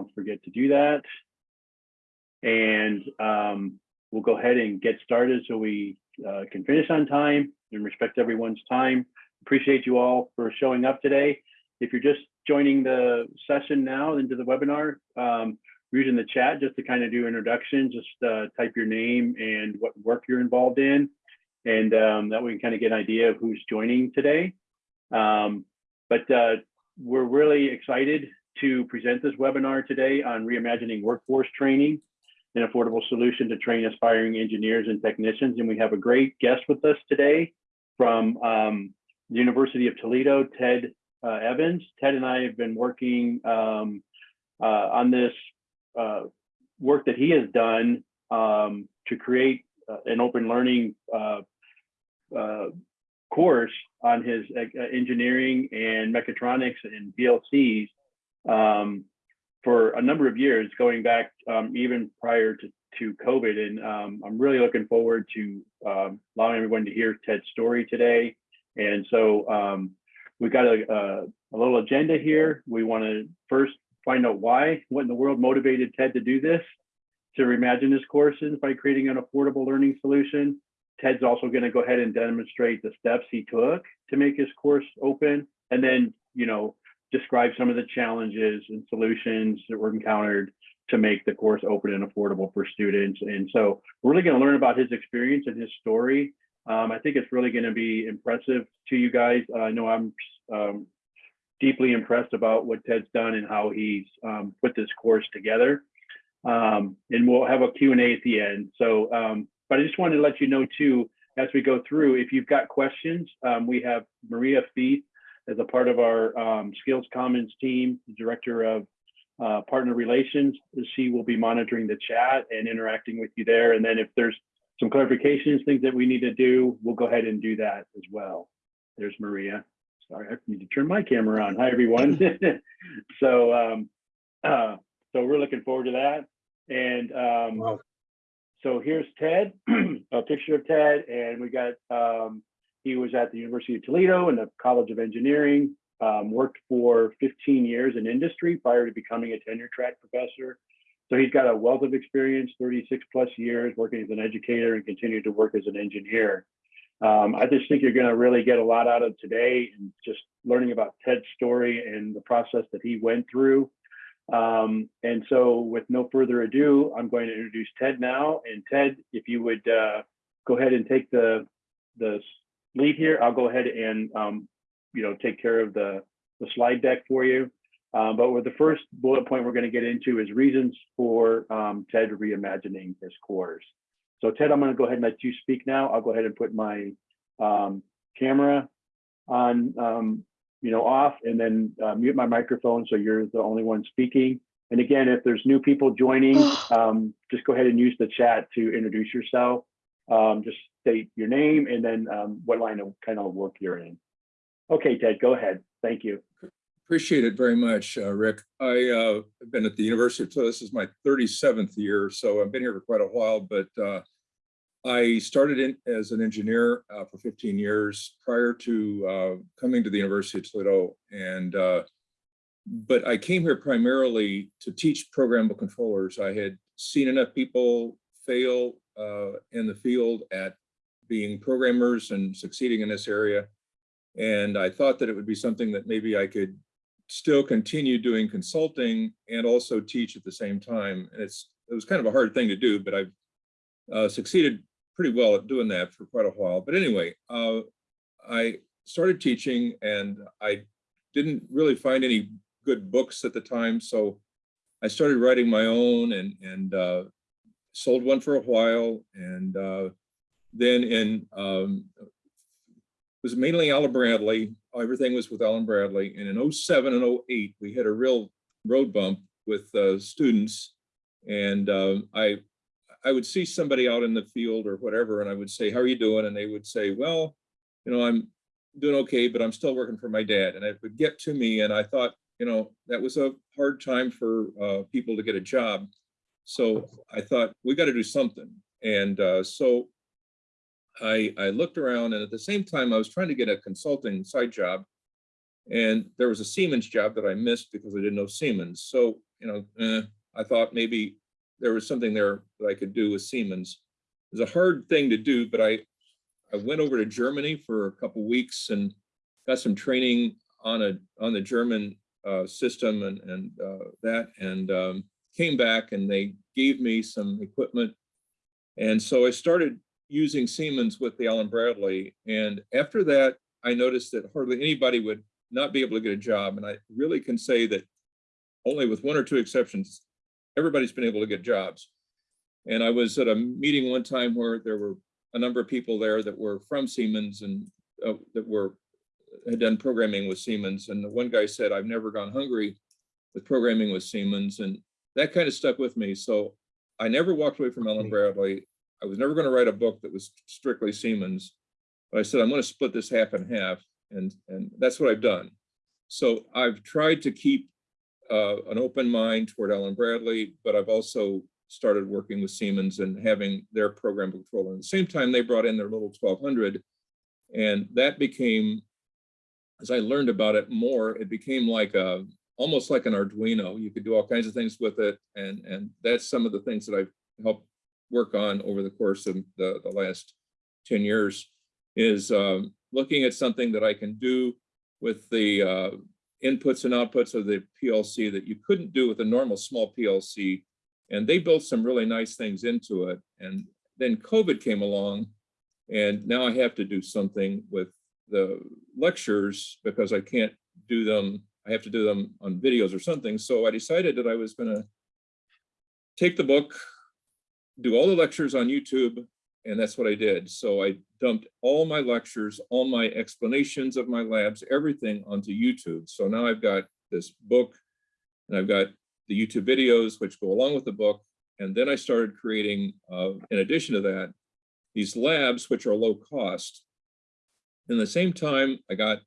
don't forget to do that. And um, we'll go ahead and get started so we uh, can finish on time and respect everyone's time. Appreciate you all for showing up today. If you're just joining the session now into the webinar, um, we're using the chat just to kind of do introduction, just uh, type your name and what work you're involved in. And um, that way we can kind of get an idea of who's joining today. Um, but uh, we're really excited to present this webinar today on reimagining workforce training, an affordable solution to train aspiring engineers and technicians. And we have a great guest with us today from um, the University of Toledo, Ted uh, Evans. Ted and I have been working um, uh, on this uh, work that he has done um, to create uh, an open learning uh, uh, course on his engineering and mechatronics and PLCs um, for a number of years, going back um, even prior to, to COVID. And um, I'm really looking forward to um, allowing everyone to hear Ted's story today. And so um, we've got a, a, a, little agenda here. We want to first find out why, what in the world motivated Ted to do this, to reimagine his courses by creating an affordable learning solution. Ted's also going to go ahead and demonstrate the steps he took to make his course open, and then, you know, describe some of the challenges and solutions that were encountered to make the course open and affordable for students. And so we're really going to learn about his experience and his story. Um, I think it's really going to be impressive to you guys. Uh, I know I'm um, deeply impressed about what Ted's done and how he's um, put this course together. Um, and we'll have a Q&A at the end. So, um, but I just wanted to let you know too, as we go through, if you've got questions, um, we have Maria Feith as a part of our um, Skills Commons team, the Director of uh, Partner Relations. She will be monitoring the chat and interacting with you there. And then if there's some clarifications, things that we need to do, we'll go ahead and do that as well. There's Maria. Sorry, I need to turn my camera on. Hi, everyone. so, um, uh, so we're looking forward to that. And um, wow. so here's Ted, a picture of Ted, and we got um, he was at the University of Toledo and the College of Engineering, um, worked for 15 years in industry prior to becoming a tenure track professor. So he's got a wealth of experience, 36 plus years working as an educator and continued to work as an engineer. Um, I just think you're going to really get a lot out of today and just learning about Ted's story and the process that he went through. Um, and so with no further ado, I'm going to introduce Ted now. And Ted, if you would uh, go ahead and take the, the lead here, I'll go ahead and um, you know take care of the, the slide deck for you. Um, but with the first bullet point we're going to get into is reasons for um, TED reimagining his course. So Ted, I'm going to go ahead and let you speak now. I'll go ahead and put my um, camera on, um, you know, off and then uh, mute my microphone so you're the only one speaking. And again, if there's new people joining, um, just go ahead and use the chat to introduce yourself um, just state your name and then um, what line of kind of work you're in. Okay, Ted, go ahead. Thank you. Appreciate it very much, uh, Rick. I uh, have been at the University of Toledo. This is my 37th year, so I've been here for quite a while, but uh, I started in as an engineer uh, for 15 years prior to uh, coming to the University of Toledo. And uh, but I came here primarily to teach programmable controllers. I had seen enough people fail uh, in the field at being programmers and succeeding in this area. And I thought that it would be something that maybe I could still continue doing consulting and also teach at the same time. And it's it was kind of a hard thing to do, but I've uh, succeeded pretty well at doing that for quite a while. But anyway, uh, I started teaching and I didn't really find any good books at the time. So I started writing my own and, and uh, sold one for a while, and uh, then in um, was mainly Allen Bradley. Everything was with Allen Bradley, and in 07 and 08, we had a real road bump with uh, students, and uh, I I would see somebody out in the field or whatever, and I would say, "How are you doing?" And they would say, "Well, you know, I'm doing okay, but I'm still working for my dad." And it would get to me, and I thought, you know, that was a hard time for uh, people to get a job. So I thought we got to do something. And uh, so I, I looked around and at the same time I was trying to get a consulting side job and there was a Siemens job that I missed because I didn't know Siemens. So you know, eh, I thought maybe there was something there that I could do with Siemens. It's a hard thing to do, but I, I went over to Germany for a couple weeks and got some training on a, on the German uh, system and, and uh, that, and um, came back and they gave me some equipment. And so I started using Siemens with the Allen Bradley. And after that, I noticed that hardly anybody would not be able to get a job. And I really can say that only with one or two exceptions, everybody's been able to get jobs. And I was at a meeting one time where there were a number of people there that were from Siemens and uh, that were had done programming with Siemens. And the one guy said, I've never gone hungry with programming with Siemens. And that kind of stuck with me. So I never walked away from Allen Bradley. I was never going to write a book that was strictly Siemens. But I said, I'm going to split this half and half. And, and that's what I've done. So I've tried to keep uh, an open mind toward Allen Bradley, but I've also started working with Siemens and having their program control. And at the same time, they brought in their little 1200 and that became, as I learned about it more, it became like a, almost like an Arduino. You could do all kinds of things with it. And, and that's some of the things that I've helped work on over the course of the, the last 10 years is um, looking at something that I can do with the uh, inputs and outputs of the PLC that you couldn't do with a normal small PLC. And they built some really nice things into it. And then COVID came along and now I have to do something with the lectures because I can't do them. I have to do them on videos or something. So I decided that I was gonna take the book, do all the lectures on YouTube, and that's what I did. So I dumped all my lectures, all my explanations of my labs, everything onto YouTube. So now I've got this book and I've got the YouTube videos, which go along with the book. And then I started creating, uh, in addition to that, these labs, which are low cost. In the same time, I got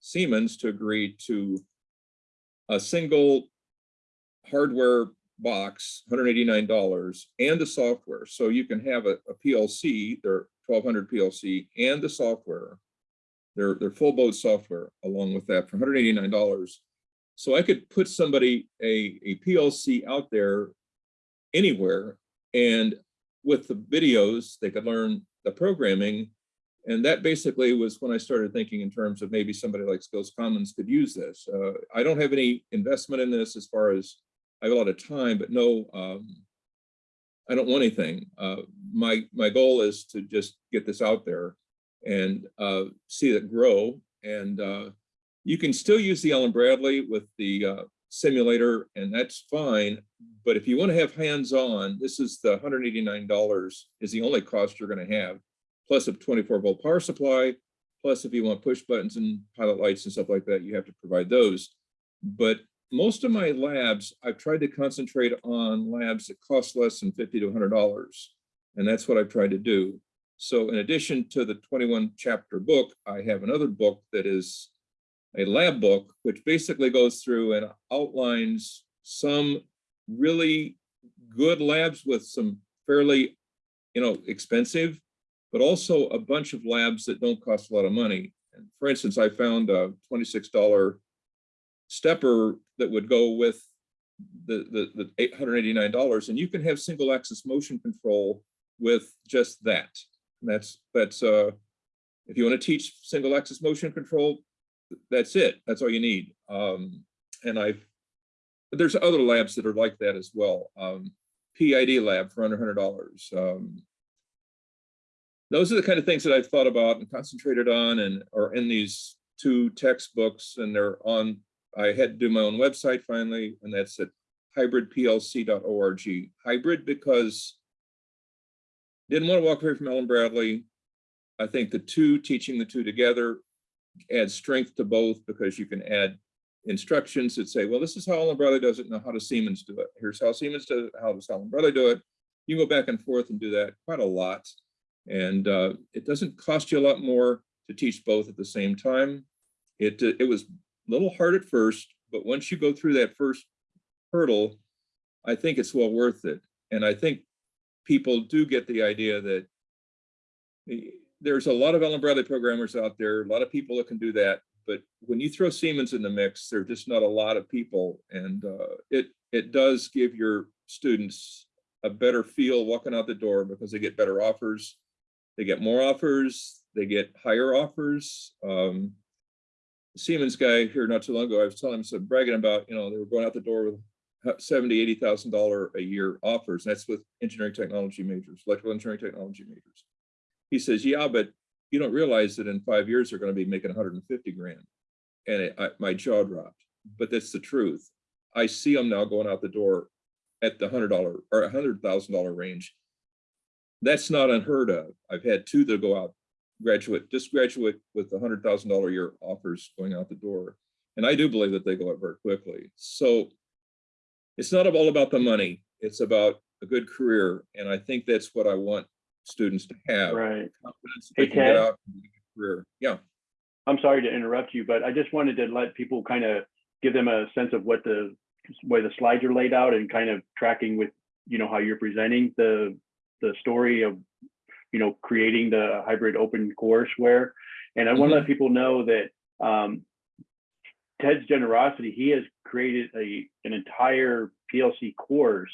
Siemens to agree to a single hardware box, $189, and the software. So you can have a, a PLC, their 1200 PLC, and the software, their, their full boat software along with that for $189. So I could put somebody a, a PLC out there anywhere and with the videos, they could learn the programming. And that basically was when I started thinking in terms of maybe somebody like Skills Commons could use this. Uh, I don't have any investment in this as far as I have a lot of time, but no, um, I don't want anything. Uh, my, my goal is to just get this out there and uh, see it grow. And uh, you can still use the Allen Bradley with the uh, simulator and that's fine. But if you want to have hands-on, this is the $189 is the only cost you're going to have, plus a 24 volt power supply, plus if you want push buttons and pilot lights and stuff like that, you have to provide those. But most of my labs, I've tried to concentrate on labs that cost less than 50 to $100. And that's what I've tried to do. So in addition to the 21 chapter book, I have another book that is a lab book, which basically goes through and outlines some really good labs with some fairly, you know, expensive, but also a bunch of labs that don't cost a lot of money. And for instance, I found a $26 stepper that would go with the, the, the $889 and you can have single axis motion control with just that. And that's, that's, uh, if you want to teach single axis motion control, that's it. That's all you need. Um, and I've, there's other labs that are like that as well. Um, PID lab for under hundred dollars. Um, those are the kind of things that I've thought about and concentrated on and are in these two textbooks and they're on, I had to do my own website finally, and that's at hybridplc.org. Hybrid because didn't want to walk away from Allen Bradley. I think the two, teaching the two together adds strength to both because you can add instructions that say, well, this is how Allen Bradley does it. Now, how does Siemens do it? Here's how Siemens does it. How does Allen Bradley do it? You can go back and forth and do that quite a lot. And uh, it doesn't cost you a lot more to teach both at the same time. It, uh, it was a little hard at first, but once you go through that first hurdle, I think it's well worth it. And I think people do get the idea that there's a lot of Allen Bradley programmers out there, a lot of people that can do that. But when you throw Siemens in the mix, there's just not a lot of people. And uh, it it does give your students a better feel walking out the door because they get better offers. They get more offers, they get higher offers. Um, Siemens guy here not too long ago, I was telling him, so bragging about, you know, they were going out the door with hu- seventy, eighty thousand dollar a year offers. and That's with engineering technology majors, electrical engineering technology majors. He says, yeah, but you don't realize that in five years, they're gonna be making hundred and fifty grand. And it, I, my jaw dropped, but that's the truth. I see them now going out the door at the hundred dollar or a hundred thousand dollar range. That's not unheard of. I've had two that go out, graduate, just graduate with a hundred thousand dollar year offers going out the door. And I do believe that they go up very quickly. So it's not all about the money. It's about a good career. And I think that's what I want students to have. Right. Hey, they can get Ted? out and get a Career, yeah. I'm sorry to interrupt you, but I just wanted to let people kind of give them a sense of what the way the slides are laid out and kind of tracking with, you know, how you're presenting the the story of, you know, creating the hybrid open courseware. And I want to let people know that um, Ted's generosity, he has created a an entire PLC course.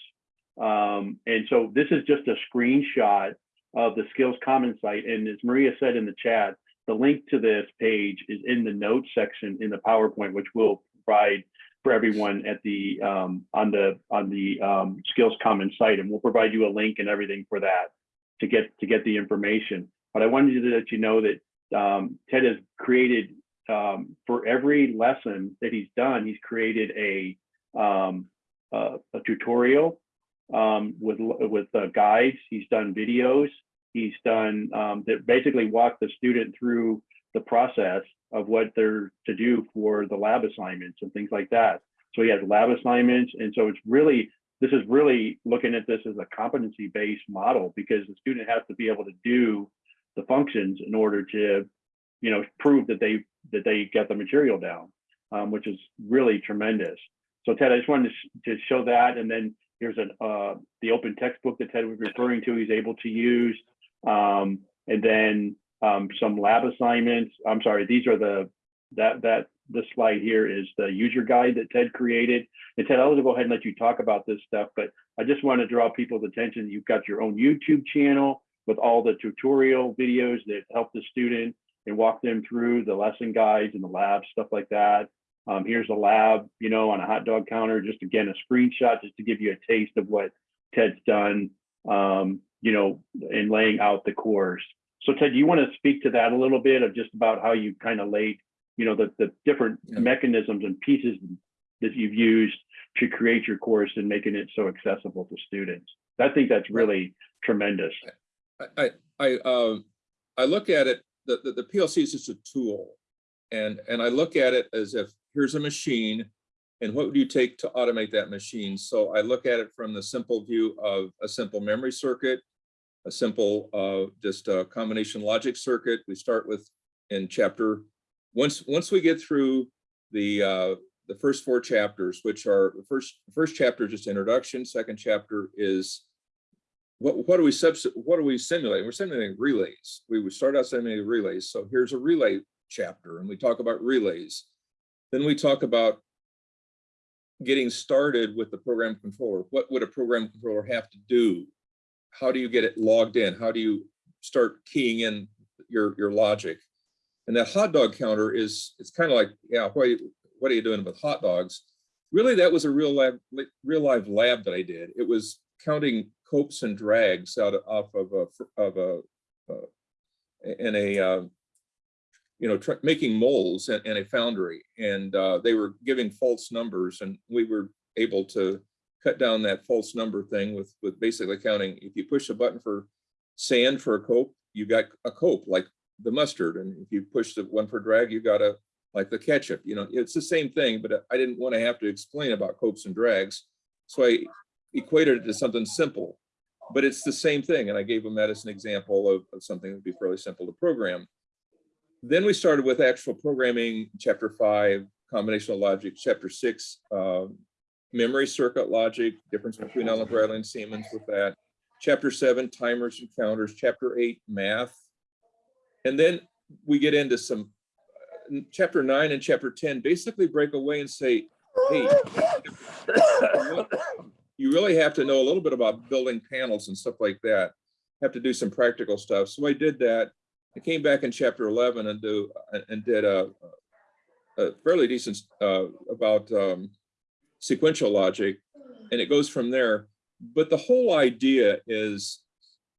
Um, and so this is just a screenshot of the Skills Commons site. And as Maria said in the chat, the link to this page is in the notes section in the PowerPoint, which we'll provide for everyone at the um, on the on the um, Skills Commons site, and we'll provide you a link and everything for that to get to get the information. But I wanted to let you know that um, Ted has created um, for every lesson that he's done, he's created a um, uh, a tutorial um, with with uh, guides. He's done videos. He's done that basically walk the student through the process of what they're to do for the lab assignments and things like that. So he has lab assignments, and so it's really this is really looking at this as a competency based model because the student has to be able to do the functions in order to you know prove that they that they get the material down, um, which is really tremendous. So Ted, I just wanted to, sh to show that, and then here's an uh, the open textbook that Ted was referring to. He's able to use, um, and then um, some lab assignments. I'm sorry, these are the that that this slide here is the user guide that Ted created. And Ted, I'll go ahead and let you talk about this stuff, but I just want to draw people's attention. You've got your own YouTube channel with all the tutorial videos that help the student and walk them through the lesson guides and the lab stuff like that. Um, here's a lab, you know, on a hot dog counter. Just again, a screenshot just to give you a taste of what Ted's done, um, you know, in laying out the course. So Ted, do you want to speak to that a little bit of just about how you kind of laid, you know, the, the different Yeah. mechanisms and pieces that you've used to create your course and making it so accessible to students? I think that's really tremendous. I, I, I, um, I look at it, the, the, the PLC is just a tool. And, and I look at it as if, here's a machine, and what would you take to automate that machine? So I look at it from the simple view of a simple memory circuit, a simple, uh, just a combination logic circuit. We start with in chapter, once, once we get through the, uh, the first four chapters, which are, the first, first chapter, just introduction, second chapter is what, what do we subs, what do we simulate? We're simulating relays. We would start out simulating relays. So here's a relay chapter and we talk about relays. Then we talk about getting started with the program controller. What would a program controller have to do? How do you get it logged in? How do you start keying in your, your logic? And that hot dog counter is, it's kind of like, yeah, what, are you- what are you doing with hot dogs? Really, that was a real lab, real live lab that I did. It was counting copes and drags out of, off of a, of a, uh, in a, uh, you know, making molds in, in a foundry. And uh, they were giving false numbers and we were able to cut down that false number thing with, with basically counting, if you push a button for sand for a cope, you got a cope like the mustard. And if you push the one for drag, you got a, like the ketchup, you know, it's the same thing, but I didn't want to have to explain about copes and drags. So I equated it to something simple, but it's the same thing. And I gave them that as an example of, of something that would be fairly simple to program. Then we started with actual programming, chapter five, combinational logic, chapter six, um, memory circuit logic, difference between Allen Bradley and Siemens with that. Chapter seven, timers and counters, chapter eight, math. And then we get into some, uh, chapter nine and chapter 10 basically break away and say, hey, you really have to know a little bit about building panels and stuff like that. Have to do some practical stuff. So I did that. I came back in chapter 11 and do, and did a, a fairly decent, uh, about, um, sequential logic. And it goes from there. But the whole idea is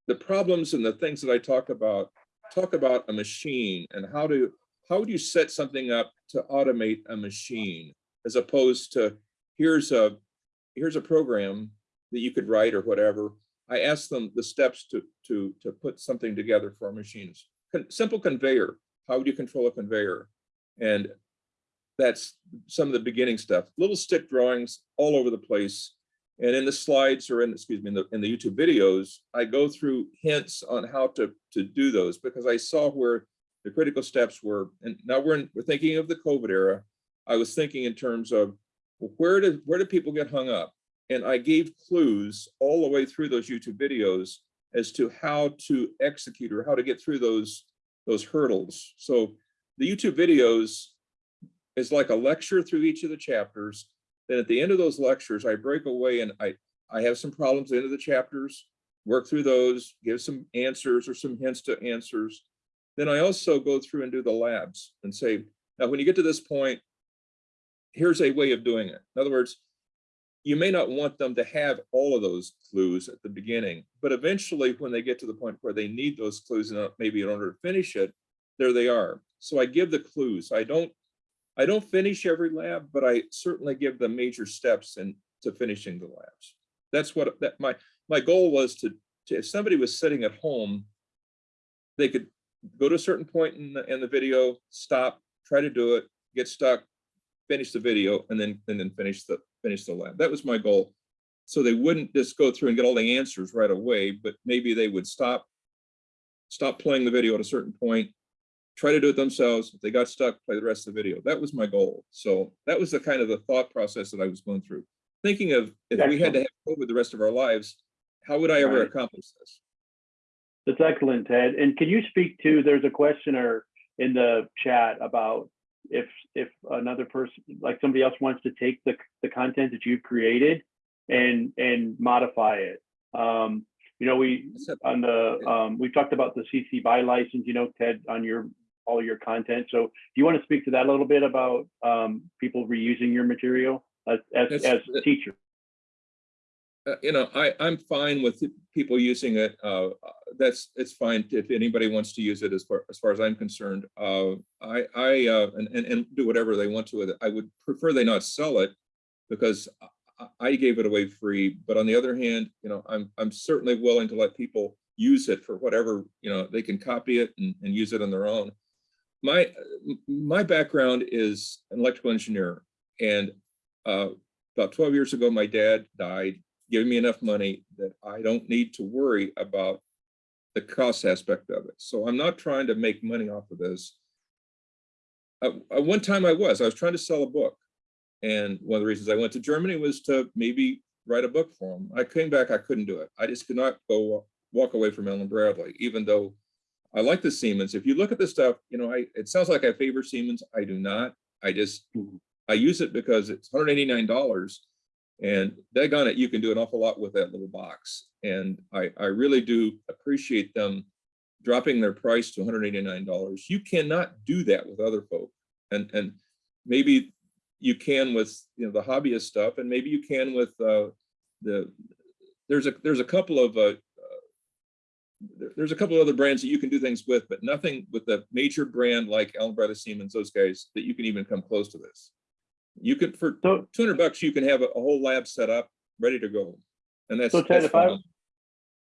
the problems and the things that I talk about, talk about a machine and how to, how do you set something up to automate a machine as opposed to here's a, here's a program that you could write or whatever. I asked them the steps to, to, to put something together for machines. Con- Simple conveyor, how would you control a conveyor? And that's some of the beginning stuff, little stick drawings all over the place. And in the slides or in, excuse me, in the, in the YouTube videos, I go through hints on how to, to do those because I saw where the critical steps were. And now we're, in, we're thinking of the COVID era. I was thinking in terms of well, where did, where did people get hung up? And I gave clues all the way through those YouTube videos as to how to execute or how to get through those, those hurdles. So the YouTube videos is like a lecture through each of the chapters. Then at the end of those lectures, I break away and I, I have some problems at the end of the chapters, work through those, give some answers or some hints to answers. Then I also go through and do the labs and say, now, when you get to this point, here's a way of doing it. In other words, you may not want them to have all of those clues at the beginning, but eventually when they get to the point where they need those clues, in, maybe in order to finish it, there they are. So I give the clues. I don't, I don't finish every lab, but I certainly give the major steps in to finishing the labs. That's what that my my goal was to, to if somebody was sitting at home, they could go to a certain point in the in the video, stop, try to do it, get stuck, finish the video, and then and then finish the finish the lab. That was my goal. So they wouldn't just go through and get all the answers right away, but maybe they would stop, stop playing the video at a certain point, try to do it themselves. If they got stuck, play the rest of the video. That was my goal. So that was the kind of the thought process that I was going through. Thinking of if we had to have COVID the rest of our lives, how would I ever Right. accomplish this? That's excellent, Ted. And can you speak to, there's a questioner in the chat about if, if another person, like somebody else wants to take the, the content that you've created and, and modify it. Um, you know, we, on the, um, we talked about the CC BY license, you know, Ted, on your, all your content. So do you want to speak to that a little bit about, um, people reusing your material as, as, as teachers? uh, you know, I, I'm fine with people using it. Uh, that's, it's fine if anybody wants to use it as far, as far as I'm concerned. Uh, I, I, uh, and, and, and do whatever they want to with it. I would prefer they not sell it because I gave it away free. But on the other hand, you know, I'm, I'm certainly willing to let people use it for whatever, you know, they can copy it and, and use it on their own. My, my background is an electrical engineer and uh, about 12 years ago, my dad died giving me enough money that I don't need to worry about the cost aspect of it. So I'm not trying to make money off of this. Uh, uh, one time I was, I was trying to sell a book. And one of the reasons I went to Germany was to maybe write a book for him I came back, I couldn't do it. I just could not go walk away from Allen Bradley, even though I like the Siemens. If you look at the stuff, you know, I, it sounds like I favor Siemens. I do not. I just, Mhm. I use it because it's $189 and daggone it, you can do an awful lot with that little box. And I, I really do appreciate them dropping their price to $189. You cannot do that with other folk. And, and maybe you can with, you know, the hobbyist stuff, and maybe you can with uh, the, there's a, there's a couple of, uh, there's a couple of other brands that you can do things with, but nothing with a major brand like Allen Brothers Siemens, those guys, that you can even come close to this. You could, for So, 200 bucks, you can have a, a whole lab set up, ready to go. And that's. So Ted, that's if I-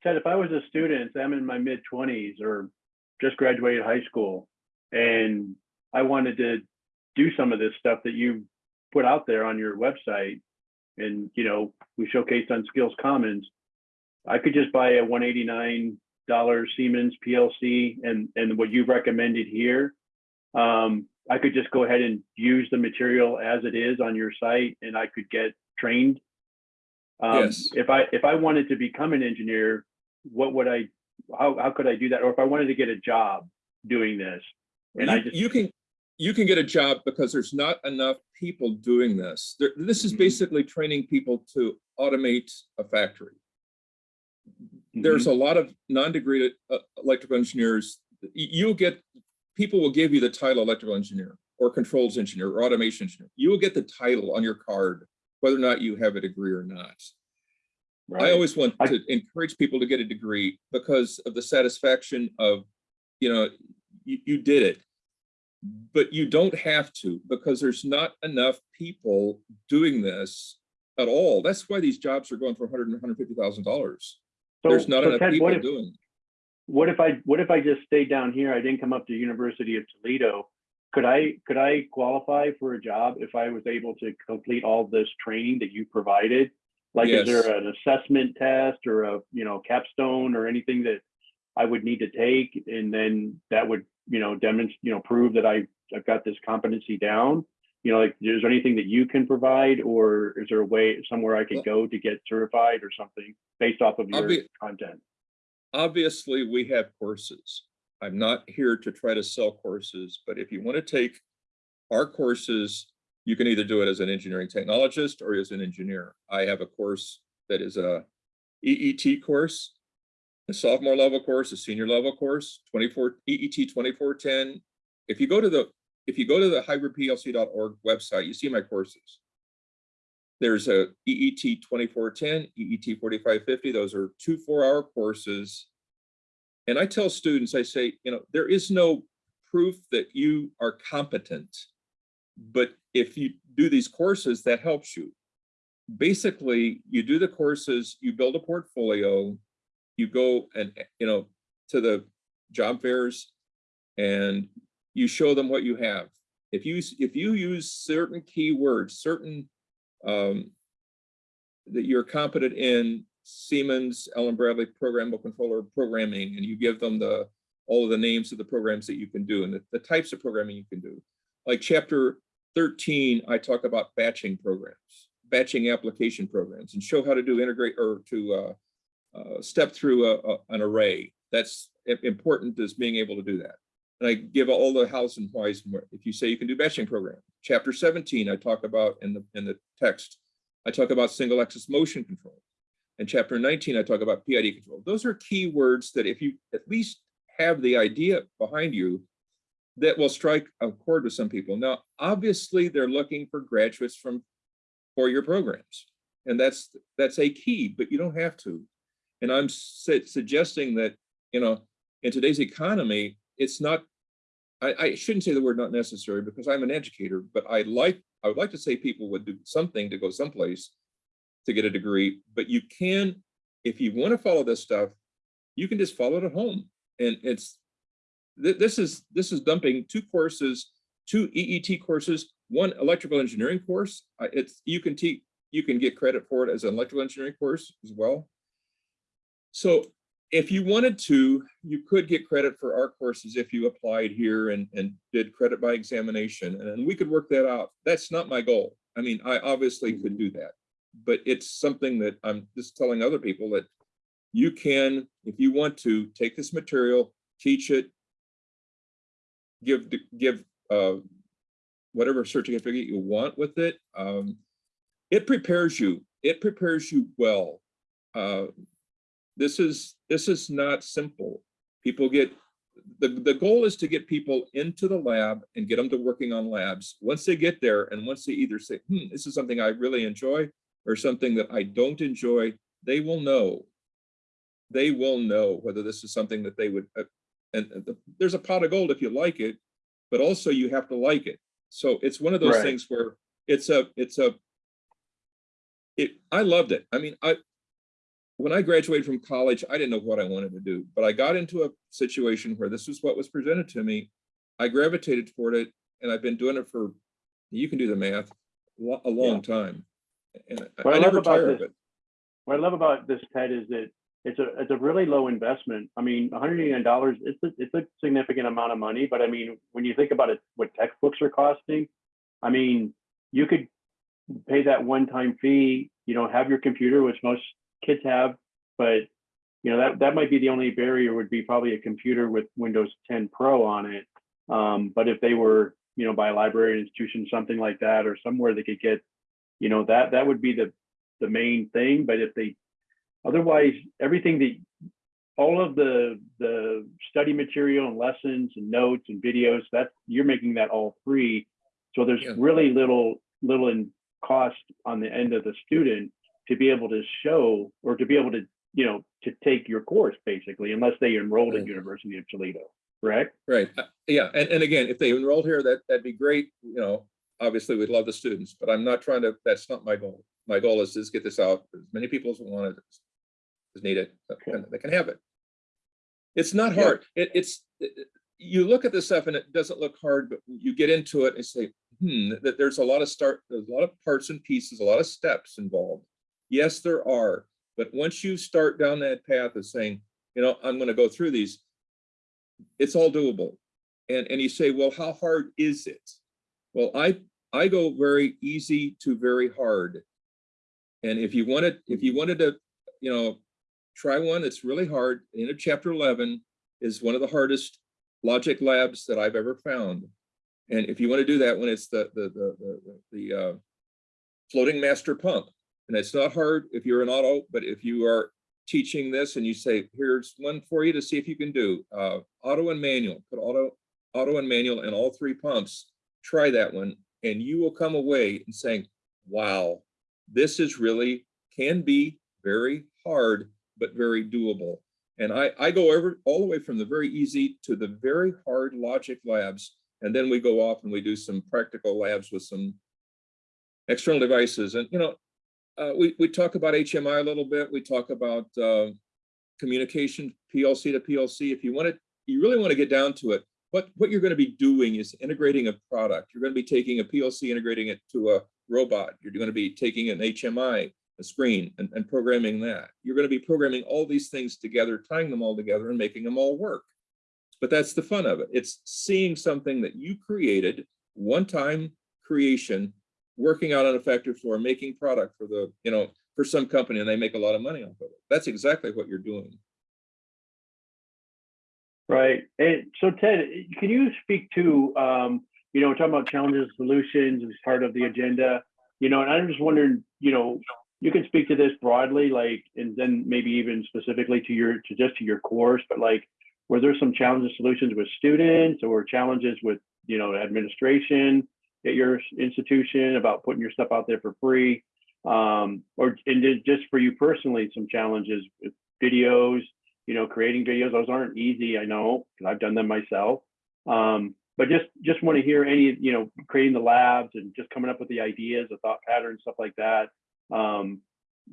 Ted, if I was a student, I'm in my mid twenties or just graduated high school, and I wanted to do some of this stuff that you put out there on your website, and you know we showcased on Skills Commons, I could just buy a one eighty nine dollar Siemens PLC and and what you've recommended here. Um, I could just go ahead and use the material as it is on your site, and I could get trained um, Yes. if I, if I wanted to become an engineer, what would I, how, how could I do that? Or if I wanted to get a job doing this? And I You- just, You can, you can get a job because there's not enough people doing this. There, this is Mhm. basically training people to automate a factory. There's Mhm. a lot of non-degree uh, electrical engineers. You'll get, people will give you the title electrical engineer or controls engineer or automation engineer. You will get the title on your card, whether or not you have a degree or not. I always want I- to encourage people to get a degree because of the satisfaction of, you know, you, you did it. But you don't have to because there's not enough people doing this at all. That's why these jobs are going for 100 and 150,000 dollars. So- There's not so enough Ted, people what if- doing. What if I, what if I just stayed down here? I didn't come up to University of Toledo. Could I, could I qualify for a job if I was able to complete all this training that you provided? Like, is there an assessment test or a, you know, capstone or anything that I would need to take? And then that would, you know, demonstrate, you know, prove that I, I've got this competency down? You know, like, is there anything that you can provide or is there a way, somewhere I could go to get certified or something based off of your be- content? Obviously, we have courses. I'm not here to try to sell courses, but if you want to take our courses, you can either do it as an engineering technologist or as an engineer. I have a course that is a EET course, a sophomore level course, a senior level course, 24 EET 2410. If you go to the if you go to the hybridplc.org website, you see my courses. There's a EET 2410, EET 4550. Those are two four-hour courses. And I tell students, I say, you know, there is no proof that you are competent. But if you do these courses, that helps you. Basically, you do the courses, you build a portfolio, you go and, you know, to the job fairs and you show them what you have. If you, if you use certain keywords, certain um, that you're competent in Siemens, Allen Bradley programmable controller programming, and you give them the, all of the names of the programs that you can do and the, the types of programming you can do. Like chapter 13, I talk about batching programs, batching application programs and show how to do integrate or to uh, uh, step through a, a- an array. That's important is being able to do that. And I give all the hows and whys. and where- If you say you can do batching program, chapter 17, I talk about in the, in the text, I talk about single axis motion control. In chapter 19, I talk about PID control. Those are key words that if you at least have the idea behind you, that will strike a chord with some people. Now, obviously, they're looking for graduates from four-year programs. And that's, that's a key, but you don't have to. And I'm su- suggesting that, you know, in today's economy, it's not, I, I shouldn't say the word not necessary because I'm an educator, but I like, I would like to say people would do something to go someplace to get a degree, but you can, if you want to follow this stuff, you can just follow it at home. And it's, th- this is, this is dumping two courses, two EET courses, one electrical engineering course. It's, you can teach, you can get credit for it as an electrical engineering course as well. So if you wanted to, you could get credit for our courses if you applied here and, and did credit by examination, and we could work that out. That's not my goal. I mean, I obviously could do that, but it's something that I'm just telling other people that you can, if you want to, take this material, teach it, give, give uh, whatever certificate you want with it. Um, It prepares you, it prepares you well. Uh, this is, this is not simple. People get, the, the goal is to get people into the lab and get them to working on labs. Once they get there and once they either say, hmm, this is something I really enjoy or something that I don't enjoy, they will know. They will know whether this is something that they would, uh, and and the- there's a pot of gold if you like it, but also you have to like it. So it's one of those Right. things where it's a, it's a, it, I loved it. I mean, I, when I graduated from college, I didn't know what I wanted to do, but I got into a situation where this was what was presented to me. I gravitated toward it and I've been doing it for, you can do the math, a long time. And I- What I I never tire of it. What I love about this, Ted, is that it's a, it's a really low investment. I mean, $189, it's a, it's a significant amount of money, but I mean, when you think about it, what textbooks are costing, I mean, you could pay that one-time fee, you know, have your computer, which most kids have, but you know, that, that might be the only barrier would be probably a computer with Windows 10 Pro on it. Um, but if they were, you know, by a library institution, something like that, or somewhere they could get, you know, that, that would be the, the main thing, but if they, otherwise, everything that, all of the, the study material and lessons and notes and videos, that, you're making that all free. So there's Yeah. really little, little in cost on the end of the student to be able to show, or to be able to, you know, to take your course, basically, unless they enrolled at University of Toledo, correct? Right, uh, yeah, and, and again, if they enrolled here, that, that'd be great, you know, obviously we'd love the students, but I'm not trying to, that's not my goal. My goal is to just get this out, as many people as want it, as need it, Okay. they can have it. It's not Yeah. hard, it, it's, it- it- you look at this stuff and it doesn't look hard, but you get into it and say, hmm, that there's a lot of start, there's a lot of parts and pieces, a lot of steps involved. Yes, there are, but once you start down that path of saying, you know, I'm gonna go through these, it's all doable. And, and you say, well, how hard is it? Well, I, I go very easy to very hard. And if you wanted, if you wanted to, you know, try one that's really hard, in chapter eleven is one of the hardest logic labs that I've ever found. And if you want to do that one, it's the, the, the, the, the, uh, floating master pump. And it's not hard if you're an auto, but if you are teaching this and you say, here's one for you to see if you can do, uh, auto and manual, put auto, auto and manual in all three pumps, try that one, and you will come away and saying, wow, this is really, can be very hard, but very doable. And I, I go over all the way from the very easy to the very hard logic labs. And then we go off and we do some practical labs with some external devices. And, you know, uh, we, we talk about HMI a little bit. We talk about uh, communication, PLC to PLC. If you want to, you really want to get down to it, what, what you're going to be doing is integrating a product. You're going to be taking a PLC, integrating it to a robot. You're going to be taking an HMI, a screen, and, and programming that. You're going to be programming all these things together, tying them all together and making them all work. But that's the fun of it. It's seeing something that you created, one-time creation, working out on a factory floor, making product for the, you know, for some company and they make a lot of money off of it. That's exactly what you're doing. Right. And so Ted, can you speak to, um, you know, talking about challenges, solutions as part of the agenda, you know, and I'm just wondering, you know, you can speak to this broadly, like, and then maybe even specifically to your, to just to your course, but like, were there some challenges, solutions with students or challenges with, you know, administration at your institution about putting your stuff out there for free? Um, or, and just for you personally, some challenges with videos, you know, creating videos, those aren't easy, I know, because I've done them myself. Um, but just just want to hear any, you know, creating the labs and just coming up with the ideas, the thought patterns, stuff like that. Um,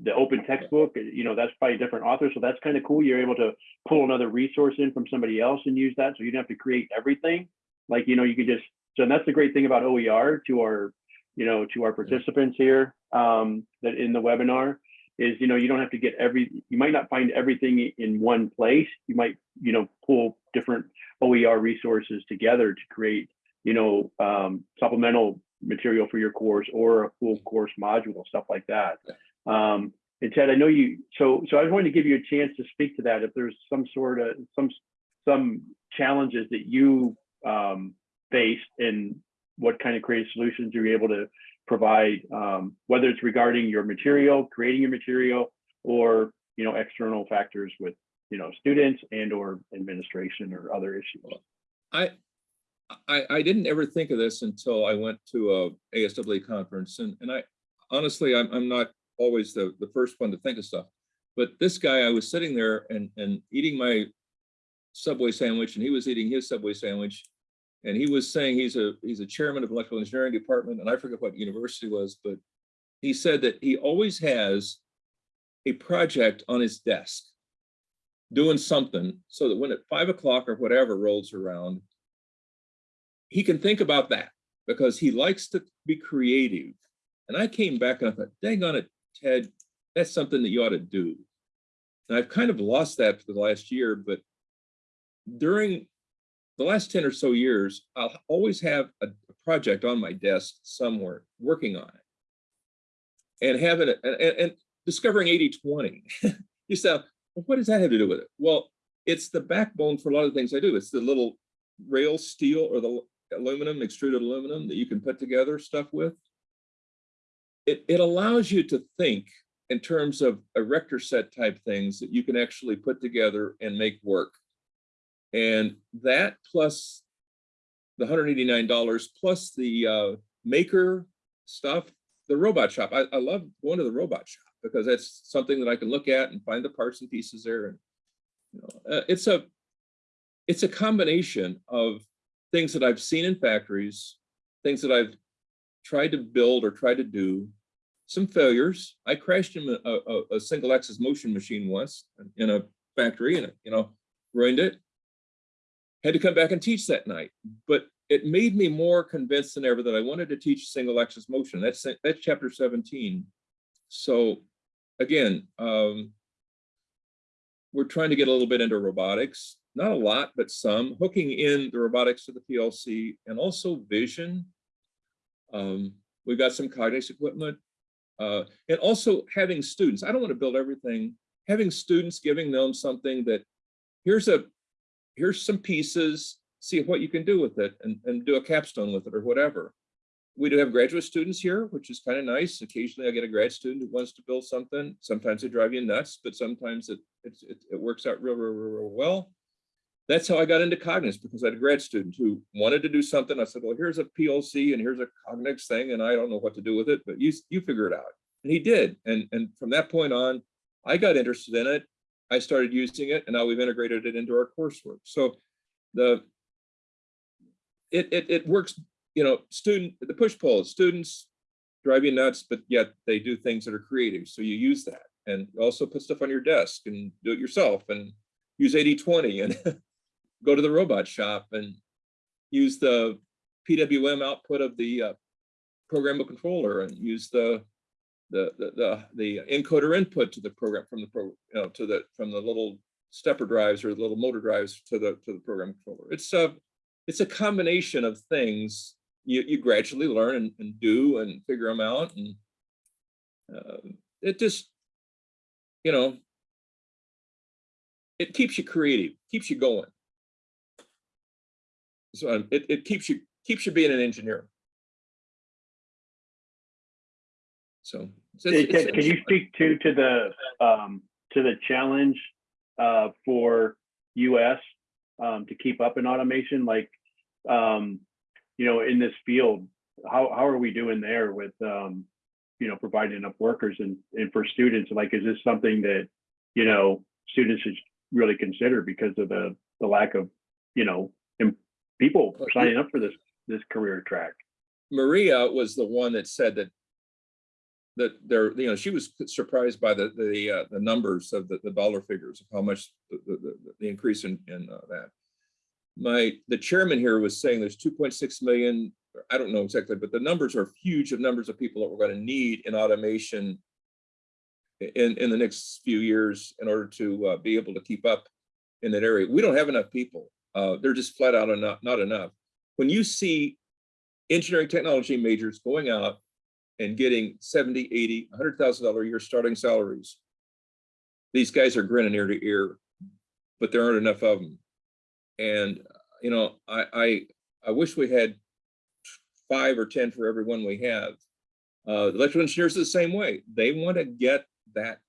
the open textbook, you know, that's by a different author, so that's kind of cool. You're able to pull another resource in from somebody else and use that, so you don't have to create everything. Like, you know, you could just, so that's the great thing about OER to our, you know, to our participants here, um, that in the webinar is, you know, you don't have to get every, you might not find everything in one place. You might, you know, pull different OER resources together to create, you know, um, supplemental material for your course or a full course module, stuff like that. Um, and Ted, I know you, so, so I was wanting to give you a chance to speak to that. If there's some sort of, some, some challenges that you, um, faced and what kind of creative solutions you're able to provide, um, whether it's regarding your material, creating your material, or, you know, external factors with, you know, students and or administration or other issues. I, I, I didn't ever think of this until I went to a ASWA conference and, and I, honestly, I'm, I'm not always the, the first one to think of stuff. But this guy, I was sitting there and, and eating my Subway sandwich and he was eating his Subway sandwich. And he was saying he's a, he's a chairman of electrical engineering department and I forget what university was, but he said that he always has a project on his desk doing something so that when at five o'clock or whatever rolls around, he can think about that because he likes to be creative. And I came back and I thought, dang on it, Ted, that's something that you ought to do. And I've kind of lost that for the last year, but during the last 10 or so years, I'll always have a, a project on my desk somewhere working on it. And having it and, and, discovering 80-20. you say, well, what does that have to do with it? Well, it's the backbone for a lot of things I do. It's the little rail steel or the aluminum, extruded aluminum that you can put together stuff with. It, it allows you to think in terms of erector set type things that you can actually put together and make work. And that plus the hundred eighty-nine dollars plus the uh, maker stuff, the robot shop. I, I love going to the robot shop because that's something that I can look at and find the parts and pieces there. And you know, uh, it's a it's a combination of things that I've seen in factories, things that I've tried to build or tried to do, some failures. I crashed in a, a, a single axis motion machine once in a factory and, you know, ruined it. Had to come back and teach that night, but it made me more convinced than ever that I wanted to teach single axis motion. That's, that's chapter 17. So again, um, we're trying to get a little bit into robotics, not a lot, but some, hooking in the robotics to the PLC and also vision. Um, we've got some Cognex equipment. Uh, and also having students, I don't want to build everything, having students giving them something that here's a, here's some pieces, see what you can do with it and, and do a capstone with it or whatever. We do have graduate students here, which is kind of nice. Occasionally I get a grad student who wants to build something. Sometimes they drive you nuts, but sometimes it, it's- it, it works out real, real, real, real well. That's how I got into Cognex because I had a grad student who wanted to do something. I said, well, here's a PLC and here's a Cognex thing and I don't know what to do with it, but you, you figure it out. And he did. And, and from that point on, I got interested in it. I started using it and now we've integrated it into our coursework. So the, it, it, it works, you know, student, the push pull, students drive you nuts, but yet they do things that are creative. So you use that and also put stuff on your desk and do it yourself and use 80, 20 and go to the robot shop and use the PWM output of the uh, programmable controller and use the the the the, encoder input to the program from the pro you know to the from the little stepper drives or the little motor drives to the to the program controller. It's a it's a combination of things you you gradually learn and, and do and figure them out and uh, it just you know it keeps you creative, keeps you going. So um, it, it keeps you keeps you being an engineer. So. it's- Hey, it's- Can you speak to, to the, um, to the challenge, uh, for US, um, to keep up in automation, like, um, you know, in this field, how, how are we doing there with, um, you know, providing enough workers and, and for students, like, is this something that, you know, students should really consider because of the, the lack of, you know, people signing up for this, this career track? Maria was the one that said that that there, you know, she was surprised by the the uh, the numbers of the, the dollar figures of how much the the, the- increase in in uh, that. My the chairman here was saying there's 2.6 million. I don't know exactly, but the numbers are huge of numbers of people that we're going to need in automation in in the next few years in order to uh, be able to keep up in that area. We don't have enough people. Uh, they're just flat out enough, not enough. When you see engineering technology majors going out and getting 70, 80, $100,000 a year starting salaries. These guys are grinning ear to ear, but there aren't enough of them. And, you know, I, I, I wish we had five or 10 for every one we have. Uh, electrical engineers are the same way. They want to get that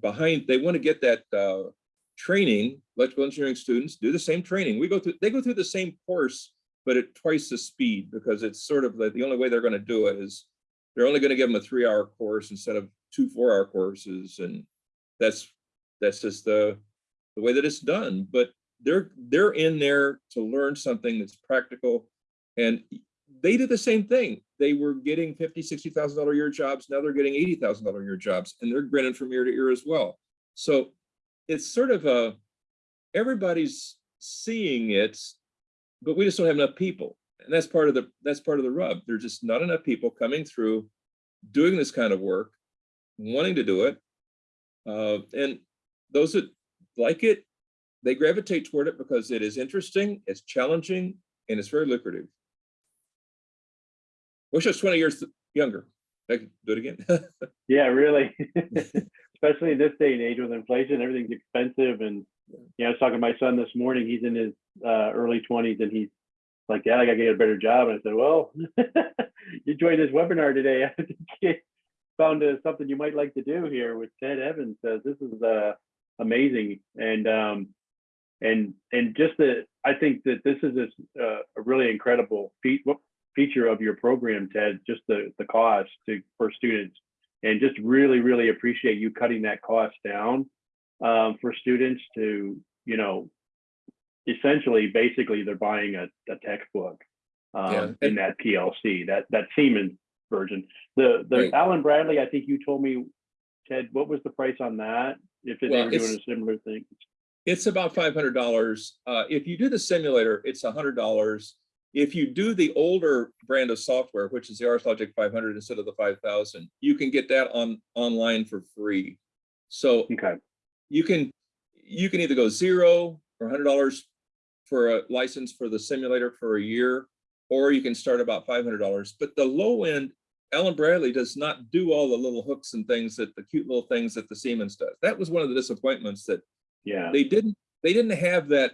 behind, they want to get that uh, training, electrical engineering students do the same training. We go through, they go through the same course but at twice the speed because it's sort of like the only way they're going to do it is they're only going to give them a three hour course instead of two four hour courses and that's that's just the the way that it's done. But they're they're in there to learn something that's practical and they did the same thing. They were getting 50 60 thousand dollar a year jobs now they're getting 80 thousand dollar a year jobs and they're grinning from ear to ear as well. So it's sort of a everybody's seeing it but we just don't have enough people. And that's part of the that's part of the rub. There's just not enough people coming through doing this kind of work, wanting to do it. Uh, and those that like it, they gravitate toward it because it is interesting, it's challenging, and it's very lucrative. Wish I was 20 years younger. I could do it again. Yeah, really. Especially in this day and age with inflation, everything's expensive and, know, I was talking to my son this morning, he's in his uh early twenties and he's like, yeah, I gotta get a better job. And I said, well, you joined this webinar today. I think you found uh, something you might like to do here with Ted Evans. Uh, this is uh, amazing. And um, and and just the, I think that this is this, uh, a really incredible feat, feature of your program, Ted, just the, the cost to, for students. And just really, really appreciate you cutting that cost down um, for students to, you know, essentially, basically, they're buying a, a textbook um, Yeah. in that PLC, that that Siemens version. The the Right. Allen Bradley, I think you told me, Ted, what was the price on that? If they Well, were doing a similar thing. It's about five hundred dollars. Uh, if you do the simulator, it's a hundred dollars. If you do the older brand of software, which is the RSLogix five hundred instead of the five thousand, you can get that on online for free. So Okay, you can, you can either go zero or hundred dollars for a license for the simulator for a year, or you can start about five hundred dollars. But the low end, Allen Bradley does not do all the little hooks and things that the cute little things that the Siemens does. That was one of the disappointments that yeah, they didn't they didn't have that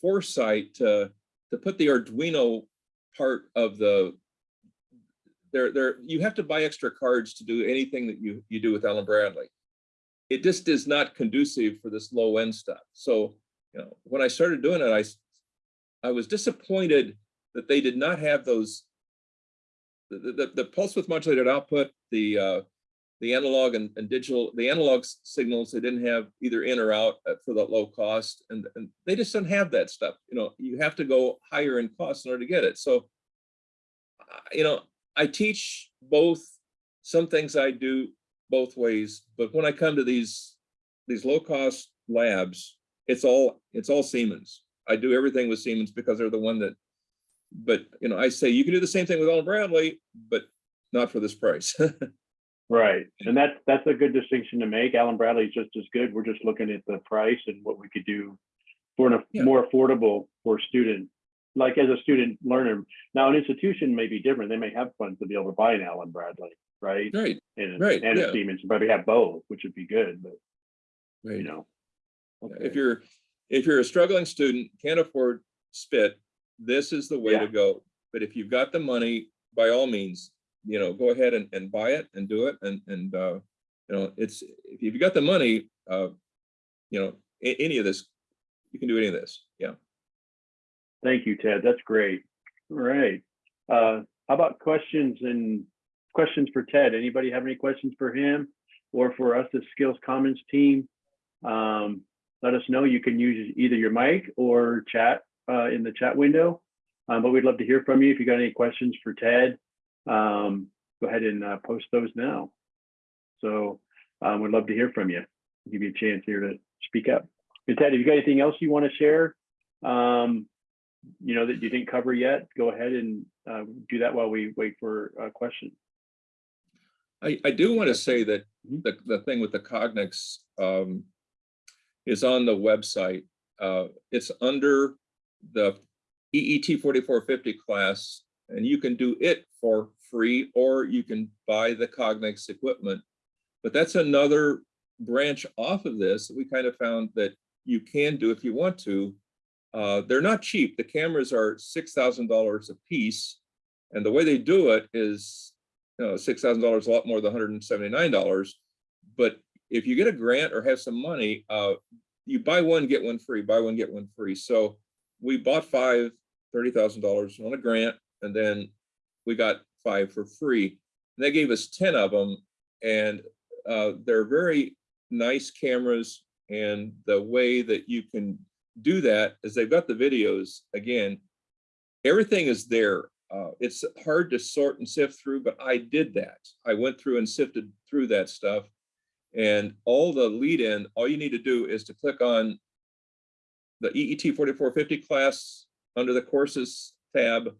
foresight to to put the Arduino part of the there there you have to buy extra cards to do anything that you you do with Allen Bradley. It just is not conducive for this low end stuff. So, you know, when I started doing it, I, I was disappointed that they did not have those the the, the pulse width modulated output, the uh the analog and, and digital, the analog signals, they didn't have either in or out for that low cost. And, and they just don't have that stuff. You know, you have to go higher in cost in order to get it. So, you know, I teach both, some things I do both ways, but when I come to these, these low cost labs, it's all, it's all Siemens. I do everything with Siemens because they're the one that, but, you know, I say you can do the same thing with Allen Bradley, but not for this price. right. And that's, that's a good distinction to make. Allen Bradley is just as good. We're just looking at the price and what we could do for an, Yeah. more affordable for a student, like as a student learner. Now, an institution may be different. They may have funds to be able to buy an Allen Bradley, right? Right, And, Right, and yeah. a Siemens, probably have both, which would be good, but you right. know. If you're, if you're a struggling student, can't afford spit, this is the way Yeah. to go. But if you've got the money, by all means, you know, go ahead and, and buy it and do it. And, and, uh, you know, it's, if you've got the money, uh, you know, any of this, you can do any of this. Yeah. Thank you, Ted. That's great. All right. Uh, how about questions and questions for Ted? Anybody have any questions for him or for us, the Skills Commons team? Um, let us know. You can use either your mic or chat uh, in the chat window. Um, but we'd love to hear from you. If you got any questions for Ted, um, go ahead and uh, post those now. So um, we'd love to hear from you. Give you a chance here to speak up. And Ted, if you got anything else you want to share? Um, you know, that you didn't cover yet, go ahead and uh, do that while we wait for a question. I, I do want to say that Mhm. the, the thing with the Cognex um, is on the website. Uh, It's under the EET 4450 class, and you can do it for free, or you can buy the Cognex equipment. But that's another branch off of this that we kind of found that you can do if you want to. Uh, They're not cheap. The cameras are $6,000 a piece. And the way they do it is know, six thousand dollars, a lot more than hundred and seventy-nine dollars. But if you get a grant or have some money, uh, you buy one, get one free, buy one, get one free. So we bought five, thirty thousand dollars on a grant, and then we got five for free. And they gave us ten of them, and uh, they're very nice cameras. And the way that you can do that is they've got the videos again. Everything is there. Uh, it's hard to sort and sift through, but I did that. I went through and sifted through that stuff. And all the lead in, all you need to do is to click on the EET 4450 class under the courses tab,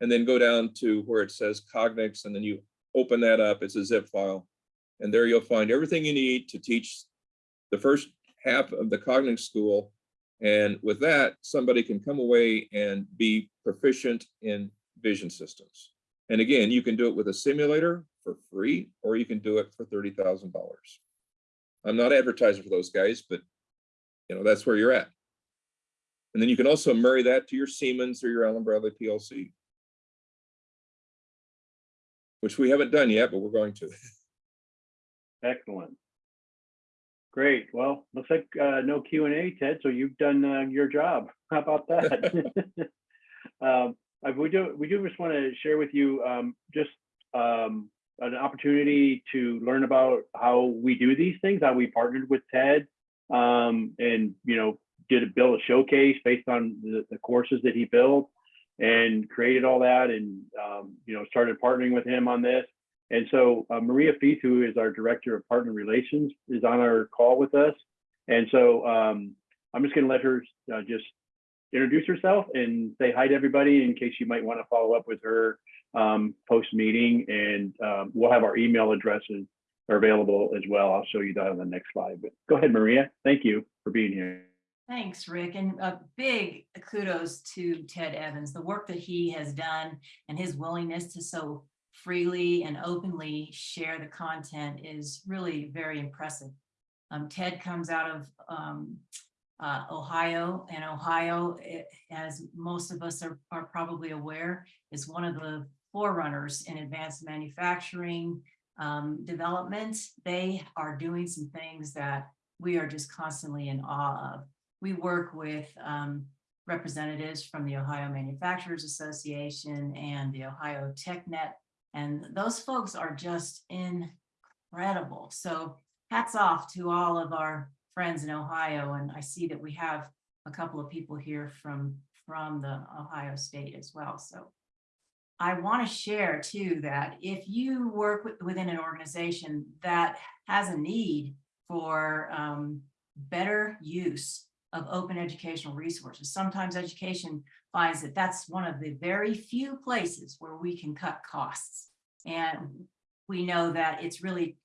and then go down to where it says Cognex, and then you open that up. It's a zip file. And there you'll find everything you need to teach the first half of the Cognex school. And with that, somebody can come away and be proficient in vision systems. And again, you can do it with a simulator for free, or you can do it for thirty thousand dollars. I'm not advertising for those guys, but you know, that's where you're at. And then you can also marry that to your Siemens or your Allen Bradley PLC. Which we haven't done yet, but we're going to. Excellent. Great. Well, looks like uh, no Q and A, Ted. So you've done uh, your job. How about that? um, I- we do. We do just want to share with you um, just um, an opportunity to learn about how we do these things. How we partnered with Ted, um, and you know, did a build a showcase based on the, the courses that he built, and created all that, and um, you know, started partnering with him on this. And so uh, Maria Feith, who is our Director of Partner Relations, is on our call with us. And so um, I'm just going to let her uh, just introduce herself and say hi to everybody in case you might want to follow up with her um, post meeting. And um, we'll have our email addresses are available as well. I'll show you that on the next slide. But go ahead, Maria. Thank you for being here. Thanks, Rick, and a big kudos to Ted Evans, the work that he has done and his willingness to so freely and openly share the content is really very impressive. Um, Ted comes out of um, uh, Ohio, and Ohio, eh, as most of us are, are probably aware, is one of the forerunners in advanced manufacturing um, development. They are doing some things that we are just constantly in awe of. We work with um, representatives from the Ohio Manufacturers Association and the Ohio TechNet, and those folks are just incredible. So hats off to all of our friends in Ohio, and I see that we have a couple of people here from, from the Ohio State as well, so. I want to share too that if you work with- within an organization that has a need for um, better use of open educational resources. Sometimes education finds that that's one of the very few places where we can cut costs. And we know that it's really,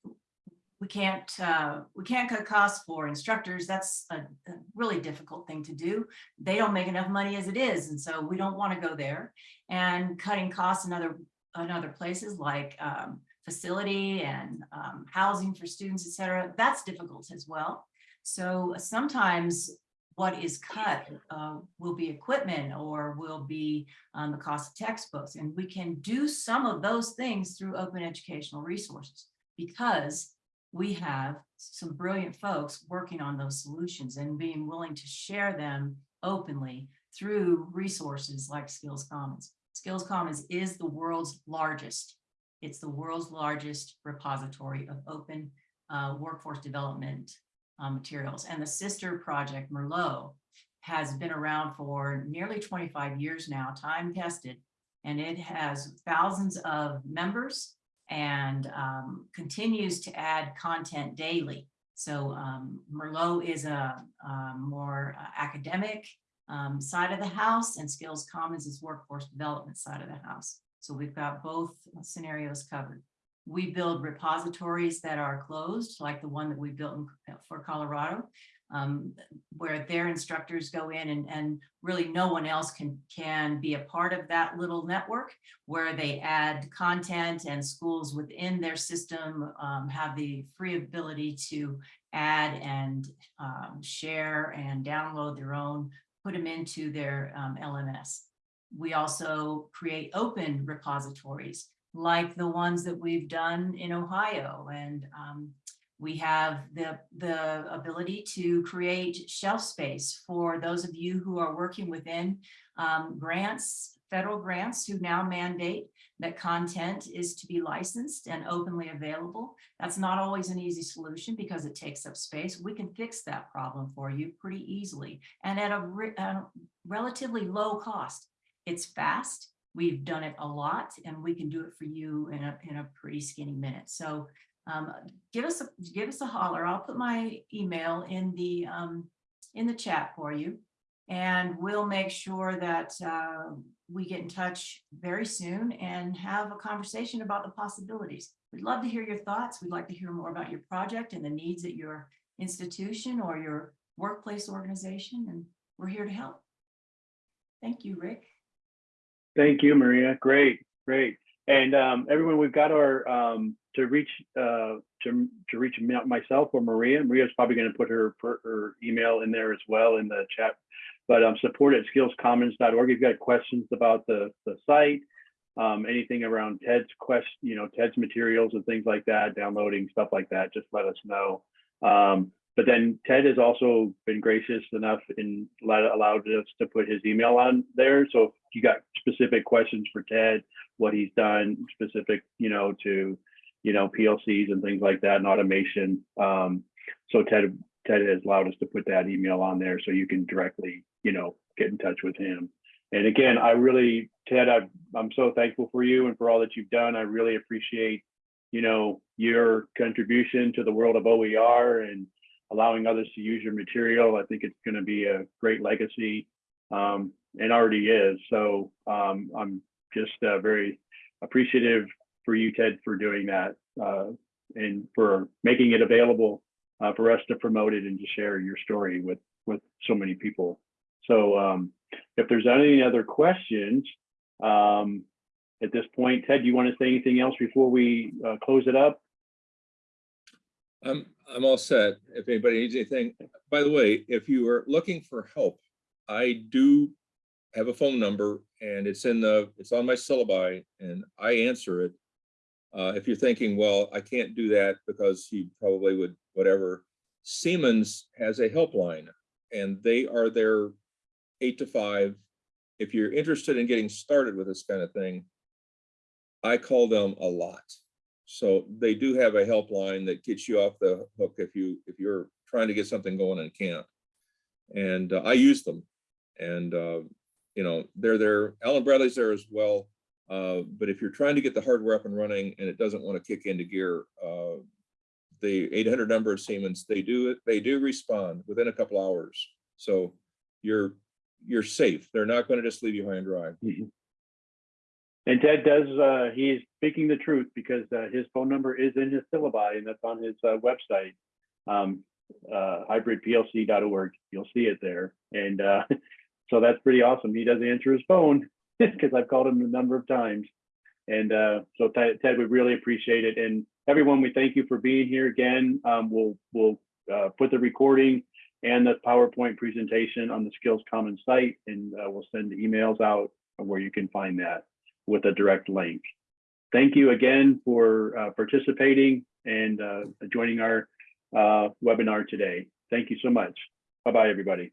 we can't, uh, we can't cut costs for instructors. That's a, a really difficult thing to do. They don't make enough money as it is. And so we don't want to go there. And cutting costs in other, in other places like um, facility and um, housing for students, et cetera, that's difficult as well. So sometimes what is cut uh, will be equipment or will be um, the cost of textbooks. And we can do some of those things through open educational resources because we have some brilliant folks working on those solutions and being willing to share them openly through resources like Skills Commons. Skills Commons is the world's largest. It's the world's largest repository of open uh, workforce development uh, materials. And the sister project, Merlot, has been around for nearly 25 years now, time tested, and it has thousands of members and um, continues to add content daily. So um, Merlot is a, a more uh, academic um, side of the house and Skills Commons is workforce development side of the house. So we've got both scenarios covered. We build repositories that are closed, like the one that we built in, for Colorado, um, where their instructors go in and, and really no one else can, can be a part of that little network where they add content and schools within their system um, have the free ability to add and um, share and download their own, put them into their um, LMS. We also create open repositories like the ones that we've done in Ohio. And um, we have the, the ability to create shelf space for those of you who are working within um, grants, federal grants who now mandate that content is to be licensed and openly available. That's not always an easy solution because it takes up space. We can fix that problem for you pretty easily and at a, re a relatively low cost. It's fast. We've done it a lot and we can do it for you in a, in a pretty skinny minute. So um, give us a give us a holler. I'll put my email in the um, in the chat for you, and we'll make sure that uh, we get in touch very soon and have a conversation about the possibilities. We'd love to hear your thoughts. We'd like to hear more about your project and the needs at your institution or your workplace organization, and we're here to help. Thank you, Rick. Thank you, Maria. Great, great. And um, everyone, we've got our um, to reach uh, to to reach myself or Maria. Maria's probably going to put her her email in there as well in the chat But um, support at skillscommons.org. If you've got questions about the, the site, um, anything around Ted's quest, you know, Ted's materials and things like that, downloading stuff like that, just let us know. Um, but then Ted has also been gracious enough and allowed us to put his email on there. So if you got specific questions for Ted, what he's done specific, you know, to, you know, PLCs and things like that and automation. Um, so Ted, Ted has allowed us to put that email on there so you can directly, you know, get in touch with him. And again, I really, Ted, I, I'm so thankful for you and for all that you've done. I really appreciate, you know, your contribution to the world of OER and allowing others to use your material. I think it's going to be a great legacy um, and already is. So um, I'm just uh, very appreciative for you, Ted, for doing that uh, and for making it available uh, for us to promote it and to share your story with with so many people. So um, if there's any other questions um, at this point, Ted, do you want to say anything else before we uh, close it up? I'm, I'm all set. If anybody needs anything, by the way, if you are looking for help, I do have a phone number and it's in the, it's on my syllabi and I answer it. Uh, if you're thinking, well, I can't do that because he probably would, whatever. Siemens has a helpline and they are there eight to five. If you're interested in getting started with this kind of thing, I call them a lot. So they do have a helpline that gets you off the hook if you, if you're trying to get something going and can't. And uh, I use them. And, uh, you know, they're there, Allen Bradley's there as well. Uh, but if you're trying to get the hardware up and running and it doesn't want to kick into gear, uh, the 800 number of Siemens, they do it, they do respond within a couple hours. So you're, you're safe. They're not going to just leave you high and dry. And Ted does, uh, he is speaking the truth because uh, his phone number is in his syllabi and that's on his uh, website, um, uh, hybridplc.org. You'll see it there. And uh, so that's pretty awesome. He does answer his phone because I've called him a number of times. And uh, so Ted, Ted, we really appreciate it. And everyone, we thank you for being here again. Um, we'll we'll put the recording and the PowerPoint presentation on the Skills Commons site, and we'll send emails out where you can find that with a direct link. Thank you again for uh, participating and uh, joining our uh, webinar today. Thank you so much. Bye-bye, everybody.